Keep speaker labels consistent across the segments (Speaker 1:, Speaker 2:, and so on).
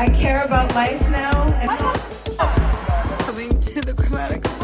Speaker 1: I care about life now. And
Speaker 2: coming to the
Speaker 1: Chromatica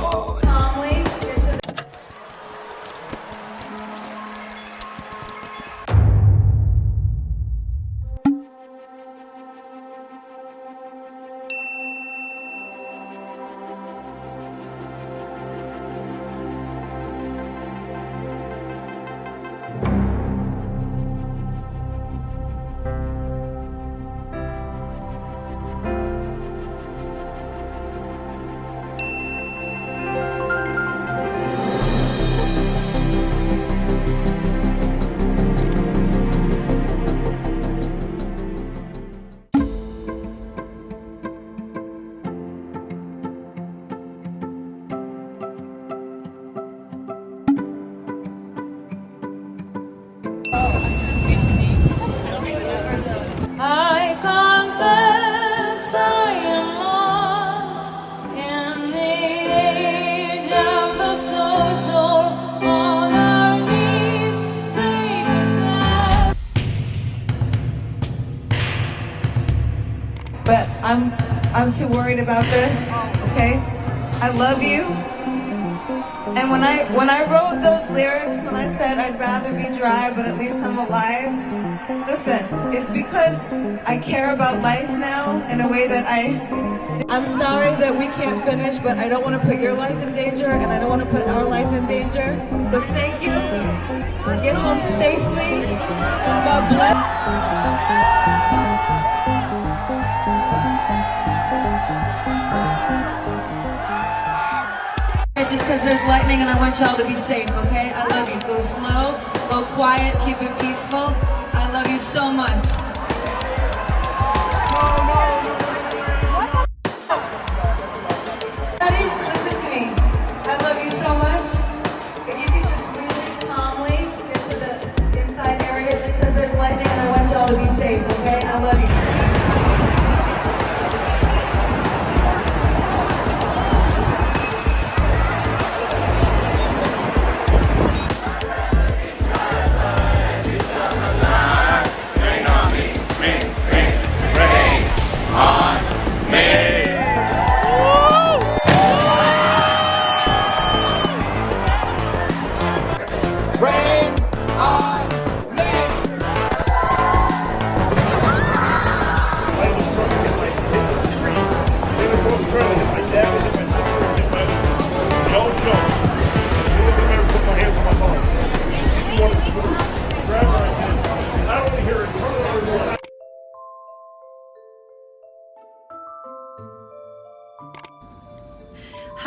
Speaker 1: I'm I'm too worried about this. Okay, I love you. And when I when I wrote those lyrics, when I said I'd rather be dry, but at least I'm alive, listen, it's because I care about life now in a way that I. I'm sorry that we can't finish, but I don't want to put your life in danger, and I don't want to put our life in danger. So thank you. Get home safely. God bless. Just because there's lightning and I want y'all to be safe, okay? I love you. Go slow, go quiet, keep it peaceful. I love you so much.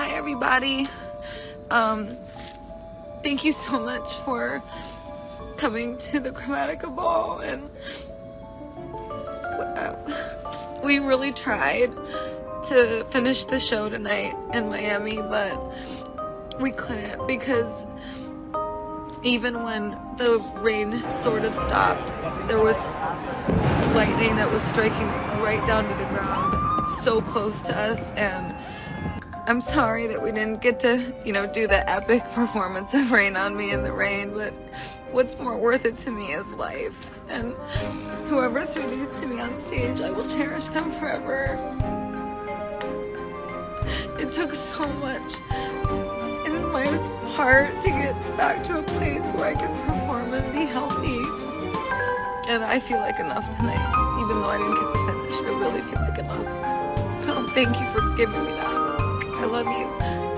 Speaker 2: Hi, everybody. Um, thank you so much for coming to the Chromatica Ball, and uh, we really tried to finish the show tonight in Miami, but we couldn't because even when the rain sort of stopped, there was lightning that was striking right down to the ground, so close to us, and I'm sorry that we didn't get to, you know, do the epic performance of Rain on Me in the Rain, but what's more worth it to me is life. And whoever threw these to me on stage, I will cherish them forever. It took so much in my heart to get back to a place where I can perform and be healthy. And I feel like enough tonight, even though I didn't get to finish. I really feel like enough. So thank you for giving me that. I love you.